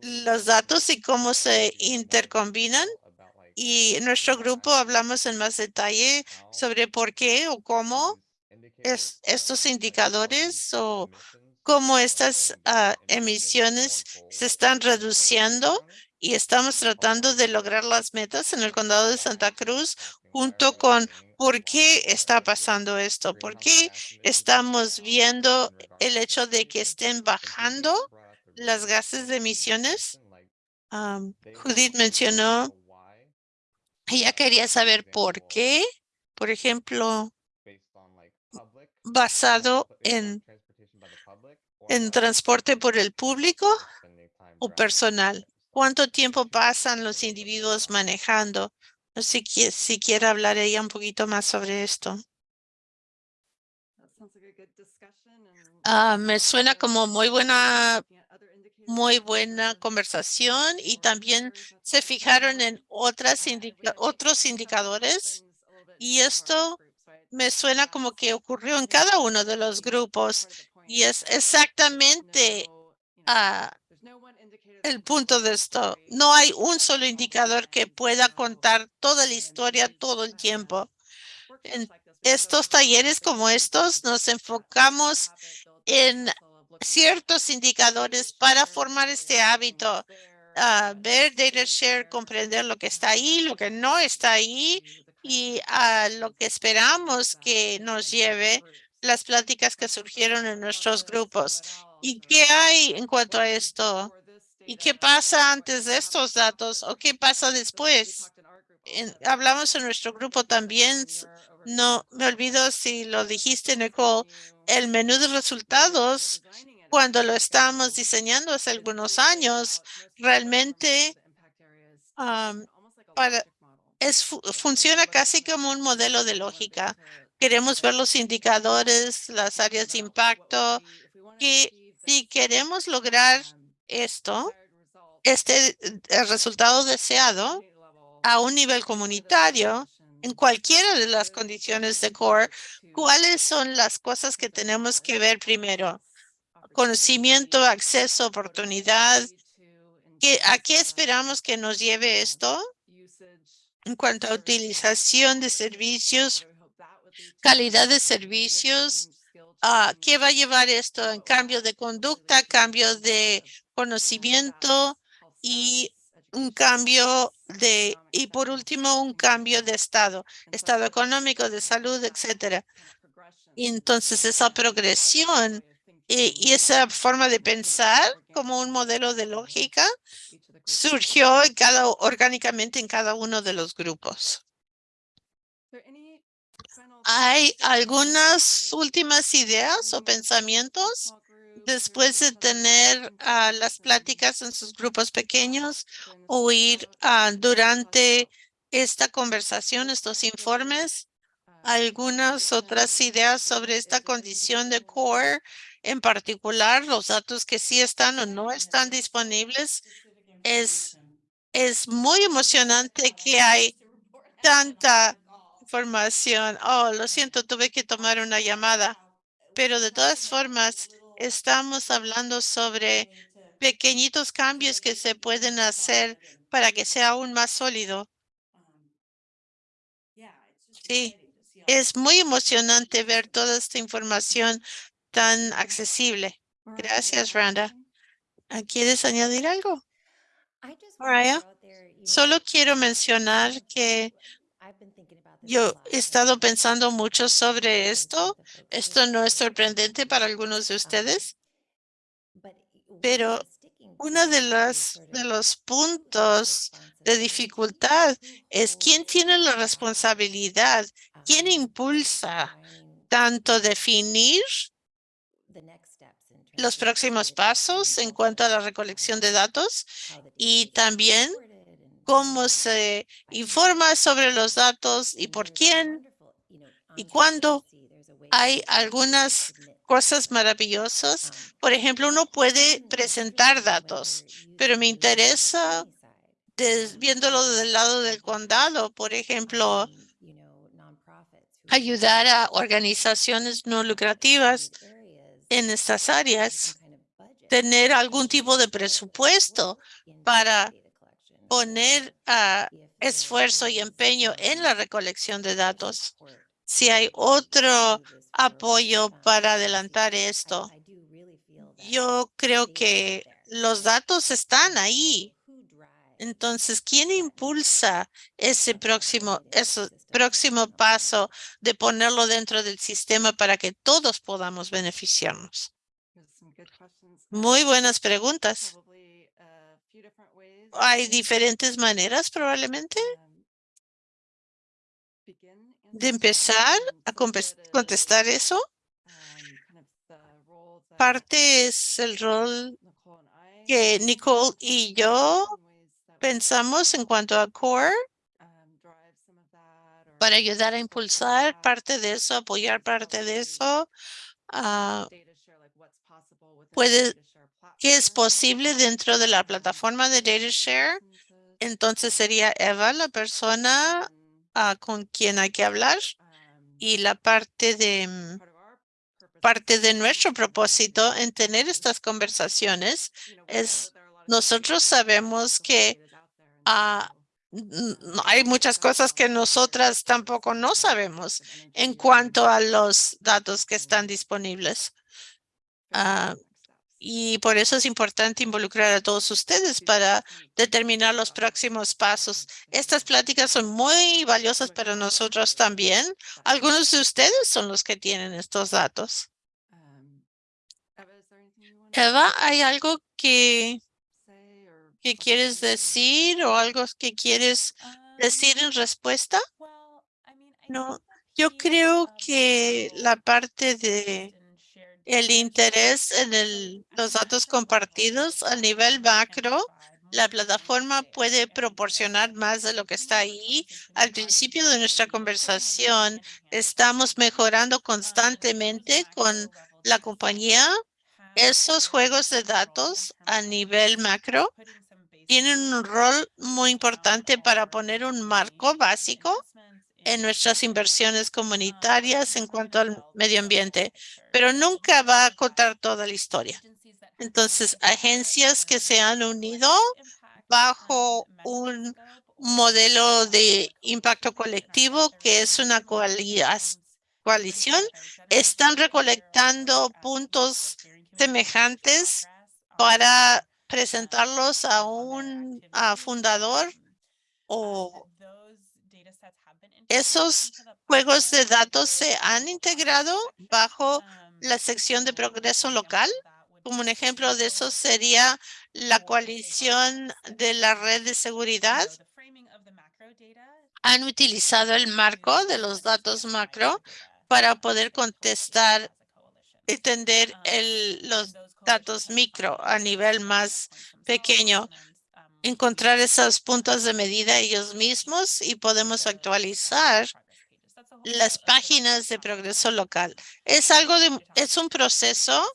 los datos y cómo se intercombinan. Y en nuestro grupo hablamos en más detalle sobre por qué o cómo es, estos indicadores o cómo estas ah, emisiones se están reduciendo y estamos tratando de lograr las metas en el condado de Santa Cruz junto con por qué está pasando esto, por qué estamos viendo el hecho de que estén bajando las gases de emisiones. Judith mencionó, ella quería saber por qué, por ejemplo, basado en, en transporte por el público o personal. ¿Cuánto tiempo pasan los individuos manejando? No sé si quiere hablar ella un poquito más sobre esto. Ah, me suena como muy buena, muy buena conversación y también se fijaron en otras indica- otros indicadores y esto me suena como que ocurrió en cada uno de los grupos y es exactamente ah, el punto de esto. No hay un solo indicador que pueda contar toda la historia todo el tiempo. En estos talleres como estos nos enfocamos en ciertos indicadores para formar este hábito. ah, ver data share, comprender lo que está ahí, lo que no está ahí y a lo que esperamos que nos lleve las pláticas que surgieron en nuestros grupos. ¿Y qué hay en cuanto a esto? ¿Y qué pasa antes de estos datos o qué pasa después? Hablamos en nuestro grupo también, no me olvido si lo dijiste, Nicole, el menú de resultados cuando lo estábamos diseñando hace algunos años, realmente am, para, es, fu- funciona casi como un modelo de lógica. Queremos ver los indicadores, las áreas de impacto que si queremos lograr esto, este el resultado deseado a un nivel comunitario, en cualquiera de las condiciones de core, ¿cuáles son las cosas que tenemos que ver primero? Conocimiento, acceso, oportunidad. ¿Qué, ¿A qué esperamos que nos lleve esto? En cuanto a utilización de servicios, calidad de servicios, ah, ¿qué va a llevar esto? En cambio de conducta, cambio de conocimiento y un cambio de, y por último, un cambio de estado, estado económico, de salud, etcétera. Entonces esa progresión y, y esa forma de pensar como un modelo de lógica surgió en cada, orgánicamente en cada uno de los grupos. ¿Hay algunas últimas ideas o pensamientos después de tener ah, las pláticas en sus grupos pequeños o ir ah, durante esta conversación, estos informes? Algunas otras ideas sobre esta condición de core, en particular los datos que sí están o no están disponibles. Es, es muy emocionante que hay tanta información. Oh, lo siento, tuve que tomar una llamada. Pero de todas formas, estamos hablando sobre pequeñitos cambios que se pueden hacer para que sea aún más sólido. Sí, es muy emocionante ver toda esta información tan accesible. Gracias, Randa. ¿Quieres añadir algo? Mariah, solo quiero mencionar que yo he estado pensando mucho sobre esto. Esto no es sorprendente para algunos de ustedes, pero uno de los, de los puntos de dificultad es quién tiene la responsabilidad, quién impulsa tanto definir los próximos pasos en cuanto a la recolección de datos y también cómo se informa sobre los datos y por quién y cuándo. Hay algunas cosas maravillosas. Por ejemplo, uno puede presentar datos, pero me interesa viéndolo del lado del condado, por ejemplo, ayudar a organizaciones no lucrativas en estas áreas, tener algún tipo de presupuesto para poner a esfuerzo y empeño en la recolección de datos. Si hay otro apoyo para adelantar esto, yo creo que los datos están ahí. Entonces, ¿quién impulsa ese próximo, ese próximo paso de ponerlo dentro del sistema para que todos podamos beneficiarnos? Muy buenas preguntas. Hay diferentes maneras probablemente de empezar a contestar eso. Parte es el rol que Nicole y yo pensamos en cuanto a core para ayudar a impulsar parte de eso, apoyar parte de eso. Ah, puede que es posible dentro de la plataforma de DataShare. Entonces sería Eva la persona ah, con quien hay que hablar y la parte de mm, parte de nuestro propósito en tener estas conversaciones es nosotros sabemos que ah, hay muchas cosas que nosotras tampoco no sabemos en cuanto a los datos que están disponibles. Ah, y por eso es importante involucrar a todos ustedes para determinar los próximos pasos. Estas pláticas son muy valiosas para nosotros también. Algunos de ustedes son los que tienen estos datos. Eva, ¿hay algo que, que quieres decir o algo que quieres decir en respuesta? No, yo creo que la parte de el interés en el, los datos compartidos a nivel macro, la plataforma puede proporcionar más de lo que está ahí. Al principio de nuestra conversación, estamos mejorando constantemente con la compañía Esos juegos de datos a nivel macro tienen un rol muy importante para poner un marco básico en nuestras inversiones comunitarias en cuanto al medio ambiente, pero nunca va a contar toda la historia. Entonces, agencias que se han unido bajo un modelo de impacto colectivo que es una coalición, están recolectando puntos semejantes para presentarlos a un fundador o esos juegos de datos se han integrado bajo la sección de progreso local. Como un ejemplo de eso sería la coalición de la red de seguridad. Han utilizado el marco de los datos macro para poder contestar, entender el, los datos micro a nivel más pequeño, encontrar esos puntos de medida ellos mismos y podemos actualizar las páginas de progreso local. Es algo de, es un proceso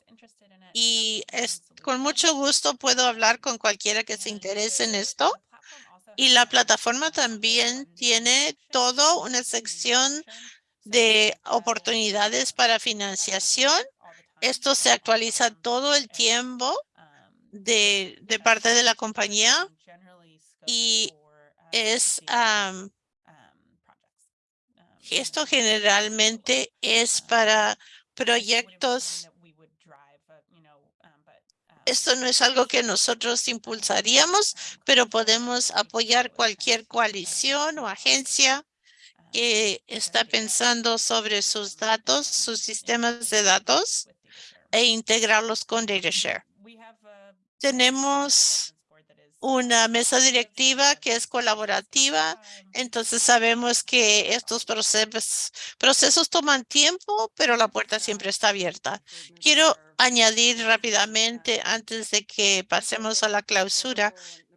y es con mucho gusto puedo hablar con cualquiera que se interese en esto. Y la plataforma también tiene todo una sección de oportunidades para financiación. Esto se actualiza todo el tiempo de, de parte de la compañía y es am, esto generalmente es para proyectos. Esto no es algo que nosotros impulsaríamos, pero podemos apoyar cualquier coalición o agencia que está pensando sobre sus datos, sus sistemas de datos e integrarlos con DataShare. Tenemos una mesa directiva que es colaborativa, entonces sabemos que estos procesos, procesos toman tiempo, pero la puerta siempre está abierta. Quiero añadir rápidamente antes de que pasemos a la clausura,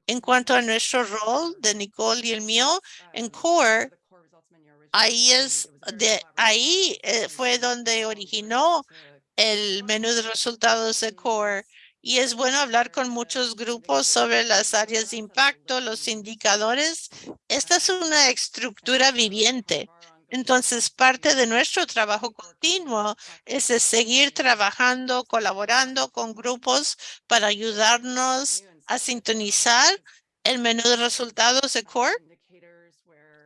en cuanto a nuestro rol de Nicole y el mío en CORE, ahí es de ahí eh, fue donde originó el menú de resultados de CORE y es bueno hablar con muchos grupos sobre las áreas de impacto, los indicadores. Esta es una estructura viviente. Entonces, parte de nuestro trabajo continuo es de seguir trabajando, colaborando con grupos para ayudarnos a sintonizar el menú de resultados de CORE,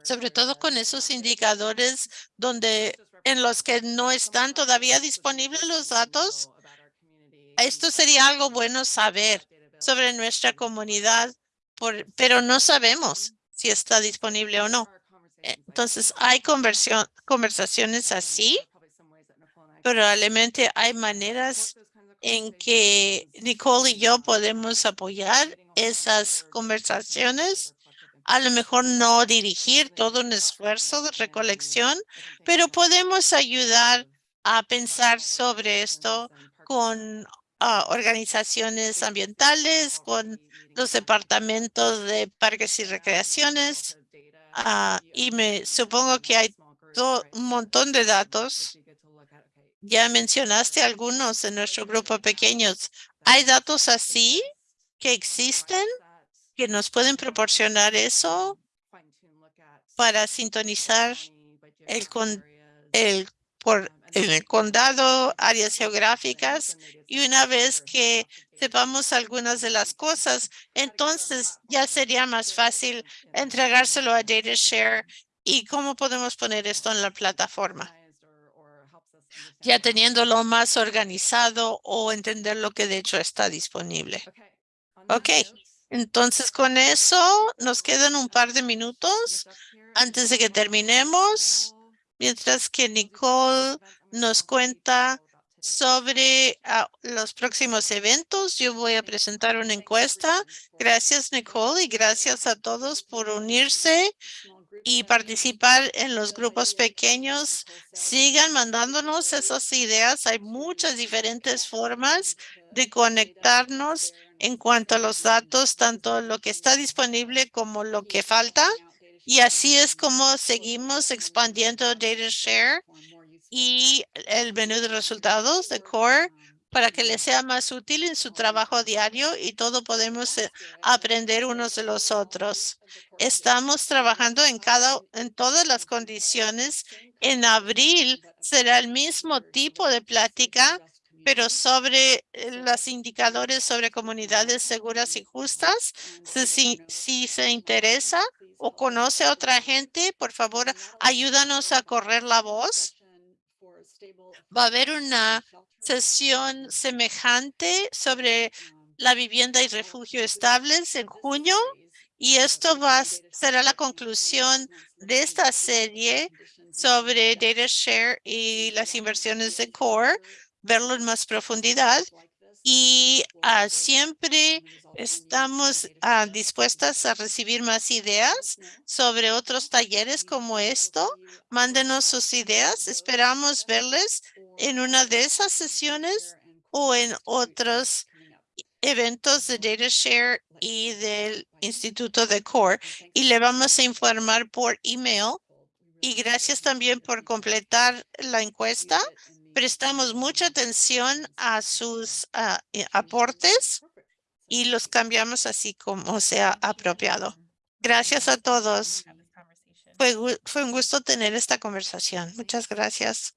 sobre todo con esos indicadores donde en los que no están todavía disponibles los datos esto sería algo bueno saber sobre nuestra comunidad, pero no sabemos si está disponible o no. Entonces, hay conversaciones así. Probablemente hay maneras en que Nicole y yo podemos apoyar esas conversaciones. A lo mejor no dirigir todo un esfuerzo de recolección, pero podemos ayudar a pensar sobre esto con a organizaciones ambientales, con los departamentos de parques y recreaciones. ah, y me supongo que hay un montón de datos. Ya mencionaste algunos en nuestro grupo pequeños. ¿Hay datos así que existen que nos pueden proporcionar eso para sintonizar el, con, el por en el condado, áreas geográficas, y una vez que sepamos algunas de las cosas, entonces ya sería más fácil entregárselo a DataShare y cómo podemos poner esto en la plataforma. Ya teniéndolo más organizado o entender lo que de hecho está disponible. Ok, entonces con eso nos quedan un par de minutos antes de que terminemos. Mientras que Nicole nos cuenta sobre ah, los próximos eventos, yo voy a presentar una encuesta. Gracias, Nicole, y gracias a todos por unirse y participar en los grupos pequeños. Sigan mandándonos esas ideas. Hay muchas diferentes formas de conectarnos en cuanto a los datos, tanto lo que está disponible como lo que falta. Y así es como seguimos expandiendo DataShare y el menú de resultados de Core para que les sea más útil en su trabajo diario y todo podemos eh, aprender unos de los otros. Estamos trabajando en cada, en todas las condiciones. En abril será el mismo tipo de plática, pero sobre eh, los indicadores sobre comunidades seguras y justas. Si, si, si se interesa o conoce a otra gente, por favor, ayúdanos a correr la voz. Va a haber una sesión semejante sobre la vivienda y refugio estables en junio y esto va será la conclusión de esta serie sobre data share y las inversiones de core, verlo en más profundidad y ah, siempre estamos ah, dispuestas a recibir más ideas sobre otros talleres como esto. Mándenos sus ideas. Esperamos verles en una de esas sesiones o en otros eventos de DataShare y del Instituto de Core y le vamos a informar por email. Y gracias también por completar la encuesta. Prestamos mucha atención a sus eh, aportes y los cambiamos así como sea apropiado. Gracias a todos. Fue, fue un gusto tener esta conversación. Muchas gracias.